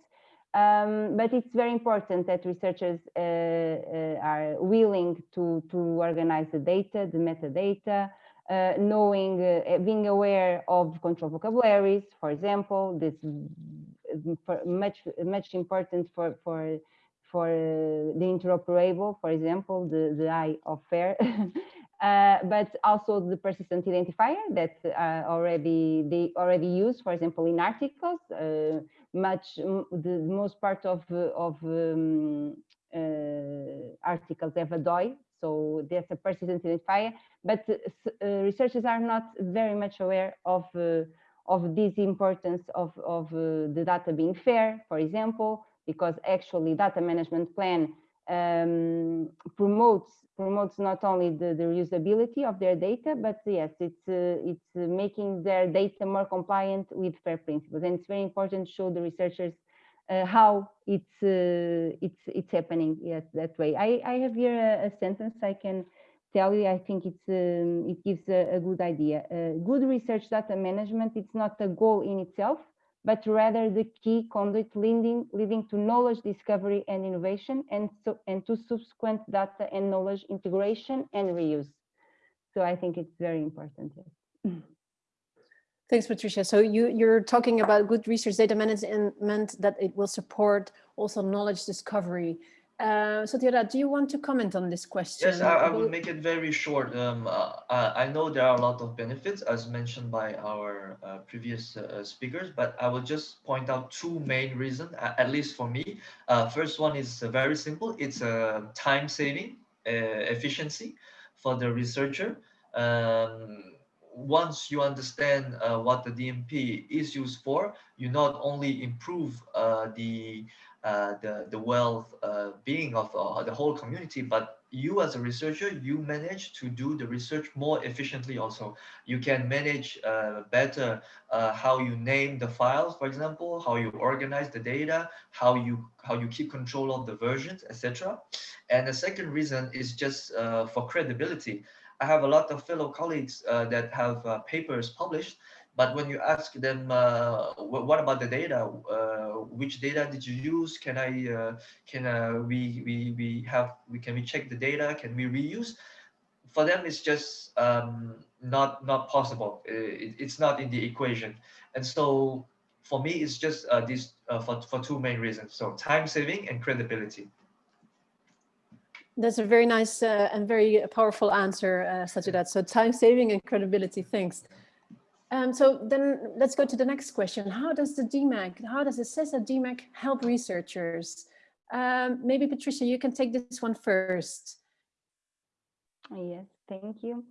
Um, but it's very important that researchers uh, uh are willing to to organize the data, the metadata, uh, knowing, uh, being aware of control vocabularies, for example, this much much important for for for uh, the interoperable, for example, the the I of FAIR, [laughs] uh, but also the persistent identifier that uh, already they already use, for example, in articles. Much the most part of of um, articles have a DOI, so there's a persistent identifier but uh, researchers are not very much aware of uh, of this importance of, of uh, the data being fair, for example, because actually data management plan um, promotes promotes not only the, the reusability of their data, but yes, it's uh, it's making their data more compliant with FAIR principles, and it's very important to show the researchers uh, how it's uh, it's it's happening yes that way. I I have here a, a sentence I can tell you, I think it's um, it gives a, a good idea. Uh, good research data management, it's not a goal in itself, but rather the key conduit leading, leading to knowledge discovery and innovation and, so, and to subsequent data and knowledge integration and reuse. So I think it's very important. Yes. [laughs] Thanks, Patricia. So you, you're talking about good research data management that it will support also knowledge discovery. Uh, so Theodore, do you want to comment on this question? Yes, I, I will make it very short. Um, uh, I know there are a lot of benefits as mentioned by our uh, previous uh, speakers, but I will just point out two main reasons, at least for me. Uh, first one is uh, very simple. It's a time saving efficiency for the researcher. Um, once you understand what the DMP is used for, you not only improve the uh, the, the wealth uh, being of uh, the whole community, but you as a researcher, you manage to do the research more efficiently also. You can manage uh, better uh, how you name the files, for example, how you organize the data, how you how you keep control of the versions, etc. And the second reason is just uh, for credibility. I have a lot of fellow colleagues that have papers published but when you ask them, uh, what about the data? Uh, which data did you use? Can I, uh, can uh, we, we, we have, we can we check the data? Can we reuse? For them, it's just um, not not possible. It, it's not in the equation. And so for me, it's just uh, uh, for, for two main reasons. So time saving and credibility. That's a very nice uh, and very powerful answer, uh, Sajidat. So time saving and credibility, thanks. Um, so then let's go to the next question. How does the DMEG, how does the CESSDA DMEG help researchers? Um, maybe Patricia, you can take this one first. Yes, thank you,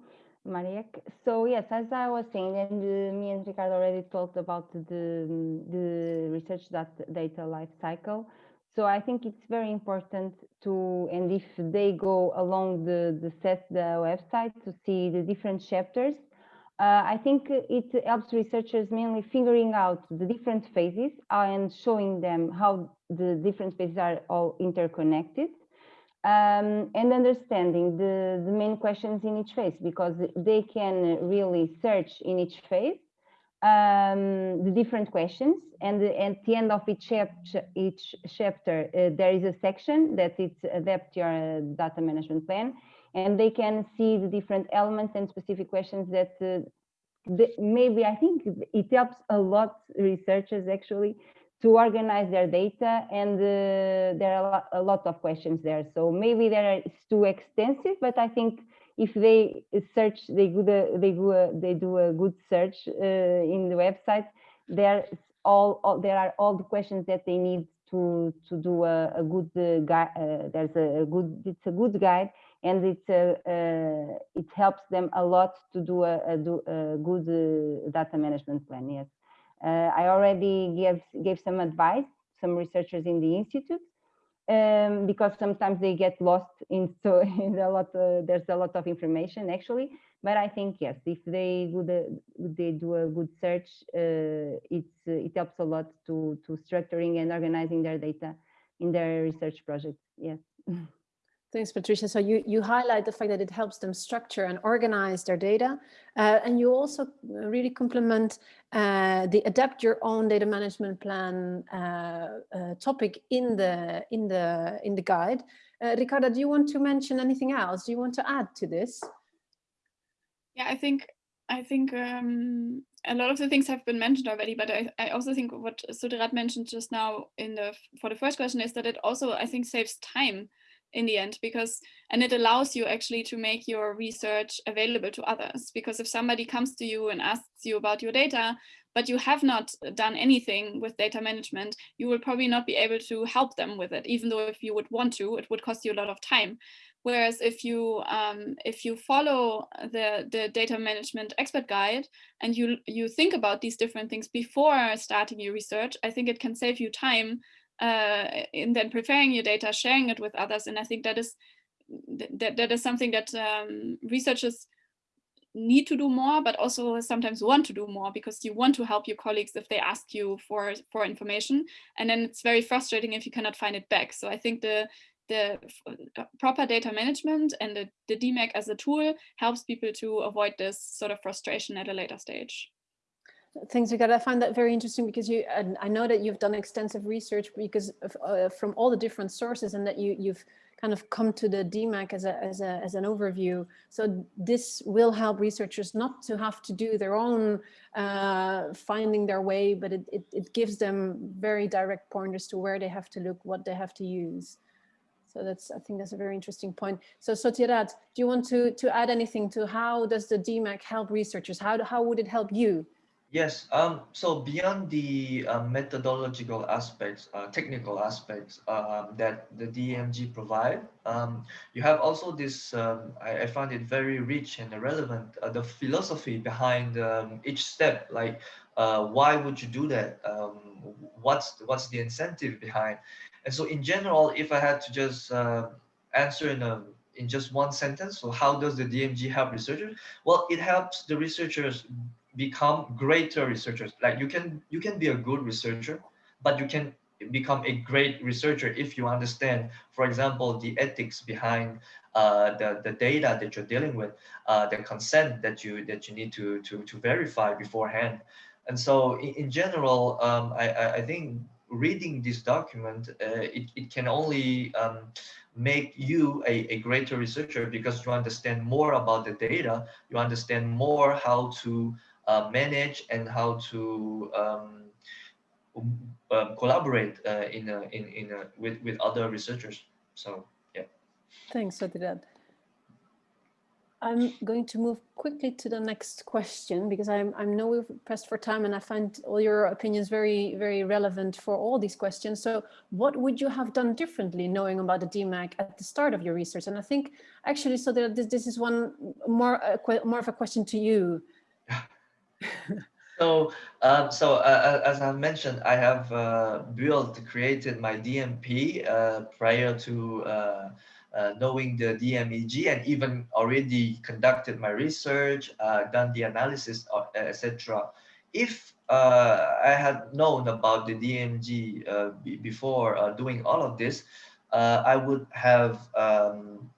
Maria. So yes, as I was saying, and uh, me and Ricarda already talked about the, the research that data life cycle. So I think it's very important to, and if they go along the, the CESSDA website to see the different chapters, uh, I think it helps researchers mainly figuring out the different phases and showing them how the different phases are all interconnected um, and understanding the, the main questions in each phase because they can really search in each phase um, the different questions. And at the end of each, chap each chapter uh, there is a section that it's adapt your data management plan. And they can see the different elements and specific questions that uh, the, maybe I think it helps a lot researchers actually to organize their data. And uh, there are a lot, a lot, of questions there. So maybe there is too extensive, but I think if they search, they do a, they do a, they do a good search uh, in the website, there all, all there are all the questions that they need to to do a, a good uh, guide. Uh, there's a, good it's a good guide, and it uh, it helps them a lot to do a, a, do good data management plan. Yes, I already gave gave some advice some researchers in the institute um, because sometimes they get lost in [laughs] so in a lot uh, there's a lot of information actually. But i think yes if they would uh, they do a good search uh, it's uh, it helps a lot to to structuring and organizing their data in their research projects. Yes [laughs] Thanks, Patricia. So you, you highlight the fact that it helps them structure and organize their data. Uh, and you also really complement uh, the adapt your own data management plan uh, uh topic in the in the in the guide. Uh, Ricarda, do you want to mention anything else? Do you want to add to this? Yeah, I think I think um, a lot of the things have been mentioned already, but I, I also think what Sudirat mentioned just now in the for the first question is that it also I think saves time in the end because and it allows you actually to make your research available to others because if somebody comes to you and asks you about your data but you have not done anything with data management you will probably not be able to help them with it. Even though if you would want to it would cost you a lot of time. Whereas if you um, if you follow the the data management expert guide and you you think about these different things before starting your research i think it can save you time uh, in then preparing your data, sharing it with others. And I think that is that, that is something that um, researchers need to do more, but also sometimes want to do more because you want to help your colleagues if they ask you for, for information. And then it's very frustrating if you cannot find it back. So I think the, the uh, proper data management and the, the DMEG as a tool helps people to avoid this sort of frustration at a later stage. Thanks, Ricarda. I find that very interesting because you, and I know that you've done extensive research because of, uh, from all the different sources and that you, you've kind of come to the DMEG as, a, as, a, as an overview. So this will help researchers not to have to do their own uh, finding their way, but it, it, it gives them very direct pointers to where they have to look, what they have to use. So that's, I think that's a very interesting point. So Sotirat, do you want to, to add anything to how does the DMEG help researchers? How, how would it help you? Yes, um, so beyond the uh, methodological aspects, uh, technical aspects um, that the DMEG provide, um, you have also this, um, I, I found it very rich and relevant, uh, the philosophy behind um, each step, like uh, why would you do that? What's, what's the incentive behind? And so in general, if I had to just uh, answer in a in just one sentence, so how does the DMEG help researchers? Well, it helps the researchers become greater researchers. Like you can you can be a good researcher, but you can become a great researcher if you understand, for example, the ethics behind uh, the the data that you're dealing with, uh, the consent that you that you need to to to verify beforehand. And so, in, in general, um, I I think reading this document, uh, it it can only um, make you a, a greater researcher because you understand more about the data, you understand more how to manage and how to um, um, collaborate uh, in a, in in a, with with other researchers. So yeah. Thanks, Sotirat. I'm going to move quickly to the next question because I'm, I know we've pressed for time and I find all your opinions very, very relevant for all these questions. So what would you have done differently knowing about the DMEG at the start of your research? And I think actually, so that this, this is one more, uh, more of a question to you. [laughs] so, um, so uh, uh, as I mentioned, I have uh, built, created my DMP uh, prior to uh, uh, knowing the DMEG and even already conducted my research, done the analysis, etc. If I had known about the DMEG before doing all of this, I would have um,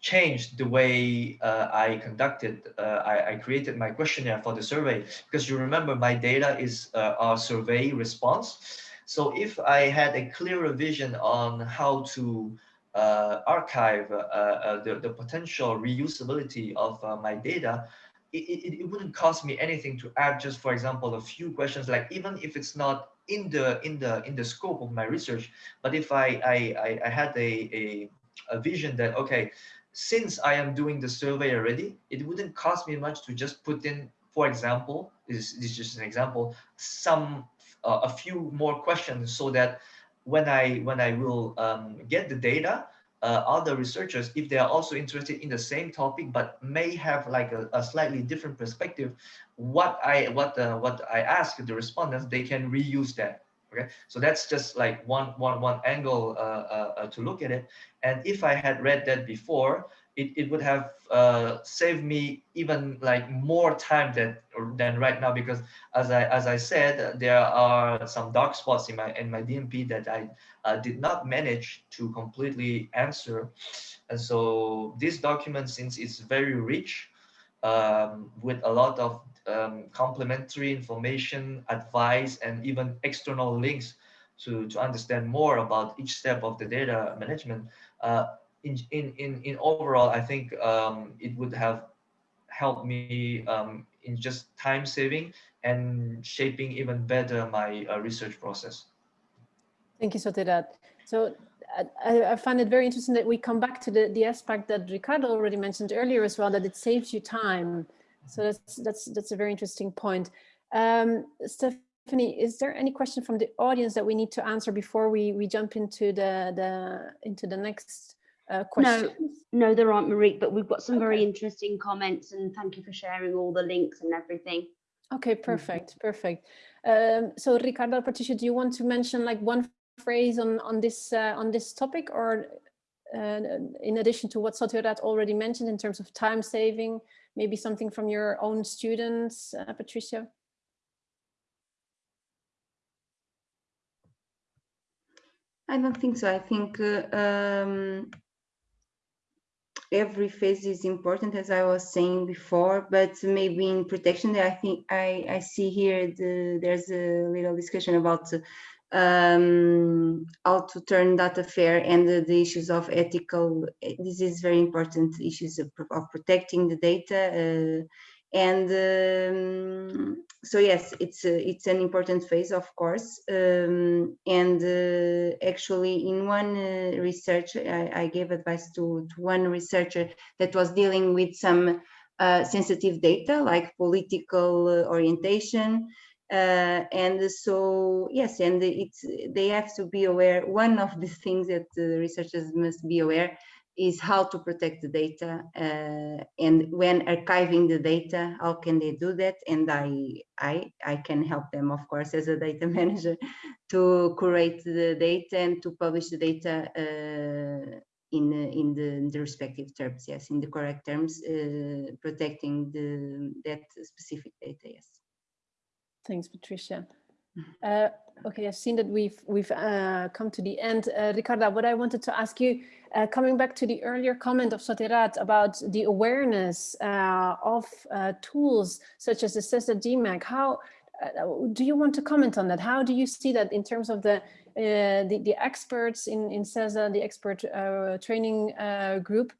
changed the way uh, I conducted, uh, I, I, created my questionnaire for the survey because you remember my data is uh, our survey response. So if I had a clearer vision on how to uh, archive uh, uh, the, the potential reusability of my data, it, it, it wouldn't cost me anything to add just, for example, a few questions, like even if it's not in the in the in the scope of my research, but if I I, I had a, a a vision that okay since I am doing the survey already, it wouldn't cost me much to just put in, for example, this, this is just an example, some uh, a few more questions so that when I when I will um, get the data, uh, other researchers, if they are also interested in the same topic but may have like a, a slightly different perspective, what I what uh, what I ask the respondents, they can reuse that. Okay, so that's just like one one one angle uh, uh, uh to look at it. And if I had read that before, it, it would have uh, saved me even like more time than than right now because as I as I said there are some dark spots in my in my DMP that I uh, did not manage to completely answer and so this document since it's very rich um, with a lot of um, complementary information advice and even external links to to understand more about each step of the data management uh, in, in, in, in overall, I think um, it would have helped me um, in just time saving and shaping even better my uh, research process. Thank you, Soterat. So I, I, find it very interesting that we come back to the, the aspect that Ricarda already mentioned earlier as well, that it saves you time. So that's that's that's a very interesting point. Um, Stephanie, is there any question from the audience that we need to answer before we we jump into the the into the next uh, questions? No, no, there aren't, Marie. but we've got some okay. very interesting comments and thank you for sharing all the links and everything. Okay, perfect, perfect. Um, so Ricarda, Patricia, do you want to mention like one phrase on, on this uh, on this topic or uh, in addition to what Soterat already mentioned in terms of time saving, maybe something from your own students, uh, Patricia? I don't think so. I think uh, um, every phase is important, as I was saying before, but maybe in protection, I think I, I see here the, there's a little discussion about um, how to turn data fair and the, the, issues of ethical, this is very important issues of, of protecting the data uh, and um, so yes it's a, it's an important phase of course um, and uh, actually in one uh, research I, I, gave advice to, to one researcher that was dealing with some uh, sensitive data like political uh, orientation uh, and so yes and it's they have to be aware one of the things that the researchers must be aware is how to protect the data uh, and when archiving the data, how can they do that? And I, I, I can help them, of course, as a data [laughs] manager to curate the data and to publish the data uh, in, in, the, in, the, respective terms, yes, in the correct terms, uh, protecting the, that specific data, yes. Thanks, Patricia. Uh, okay, I've seen that we've we've uh, come to the end. Uh, Ricarda, what I wanted to ask you, uh, coming back to the earlier comment of Soterat about the awareness uh, of uh, tools such as the CESSDA DMEG, how do you want to comment on that? How do you see that in terms of the the, the, experts in in CESSDA, the expert training group?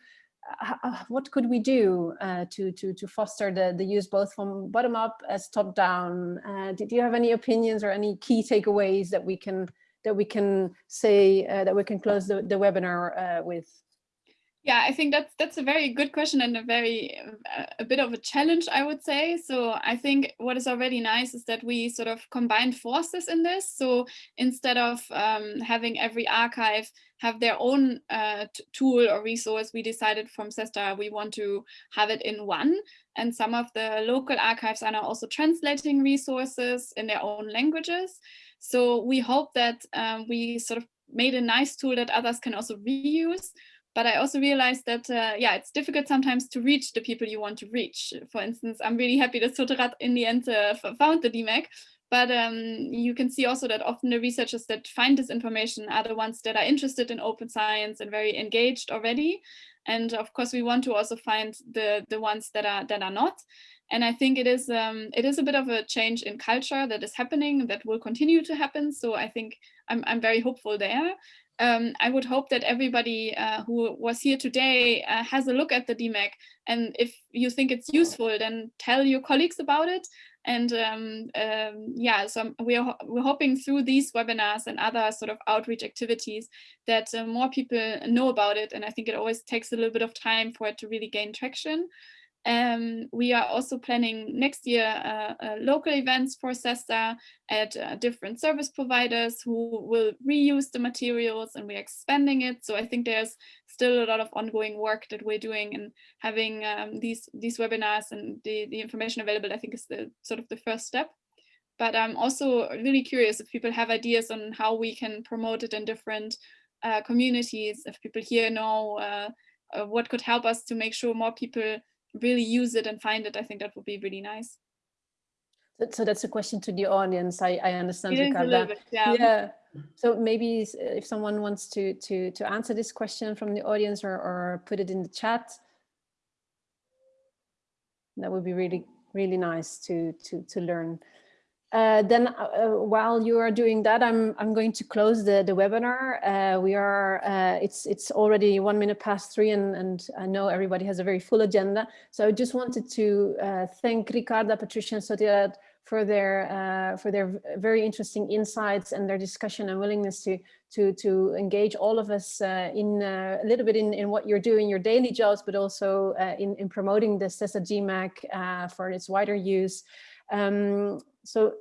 What could we do uh, to, to, to foster the, the use both from bottom up as top down? Uh, do you have any opinions or any key takeaways that we can that we can say uh, that we can close the, the webinar uh, with? Yeah, I think that's that's a very good question and a very uh, a bit of a challenge, I would say. So I think what is already nice is that we sort of combined forces in this. So instead of um, having every archive have their own uh, tool or resource, we decided from CESSDA we want to have it in one. And some of the local archives are now also translating resources in their own languages. So we hope that um, we sort of made a nice tool that others can also reuse but I also realized that, uh, yeah, it's difficult sometimes to reach the people you want to reach. For instance, I'm really happy that Soterat in the end uh, found the DMEG, but um, you can see also that often the researchers that find this information are the ones that are interested in open science and very engaged already. And of course, we want to also find the, the ones that are, that are not. And I think it is um, it is a bit of a change in culture that is happening that will continue to happen. So I think I'm, I'm very hopeful there um, I would hope that everybody uh, who was here today uh, has a look at the DMEG. And if you think it's useful, then tell your colleagues about it. And um, um, yeah, so we're, we're hoping through these webinars and other sort of outreach activities that uh, more people know about it. And I think it always takes a little bit of time for it to really gain traction. Um, we are also planning next year uh, uh, local events for CESSDA at uh, different service providers who will reuse the materials and we're expanding it. So I think there's still a lot of ongoing work that we're doing and having um, these, these webinars and the, the information available, I think is the sort of the first step. But I'm also really curious if people have ideas on how we can promote it in different uh, communities, if people here know uh, uh, what could help us to make sure more people really use it and find it, I think that would be really nice. So that's a question to the audience. I, I understand, Ricarda. bit, yeah. Yeah. So maybe uh, if someone wants to to to answer this question from the audience or or put it in the chat, that would be really really nice to to to learn. Uh, then uh, uh, while you are doing that, I'm I'm going to close the the webinar. Uh, we are uh, it's it's already one minute past three, and and I know everybody has a very full agenda. So I just wanted to uh, thank Ricarda, Patricia, and Soledad for their for their very interesting insights and their discussion and willingness to to to engage all of us in a little bit in in what you're doing, your daily jobs, but also in in promoting the CESSDA DMEG for its wider use. Um, so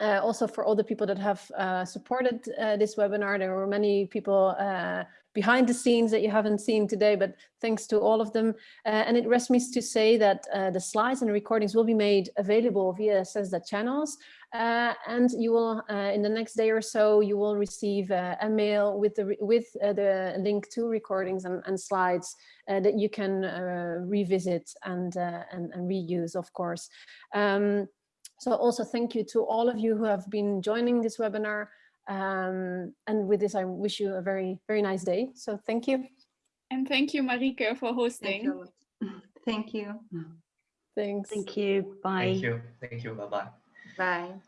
uh, also for all the people that have uh, supported uh, this webinar, there were many people uh, behind the scenes that you haven't seen today, but thanks to all of them. Uh, and it rests me to say that uh, the slides and recordings will be made available via CESSDA channels. Uh, and you will, uh, in the next day or so, you will receive uh, a mail with the with uh, the link to recordings and, and slides uh, that you can uh, revisit and, uh, and and reuse, of course. Um, so also thank you to all of you who have been joining this webinar. Um, and with this, I wish you a very, very nice day. So thank you. And thank you, Marieke, for Thank hosting. you. Thank you. Thanks. Thank you. Bye. Thank you. Thank you. Bye bye bye. Bye.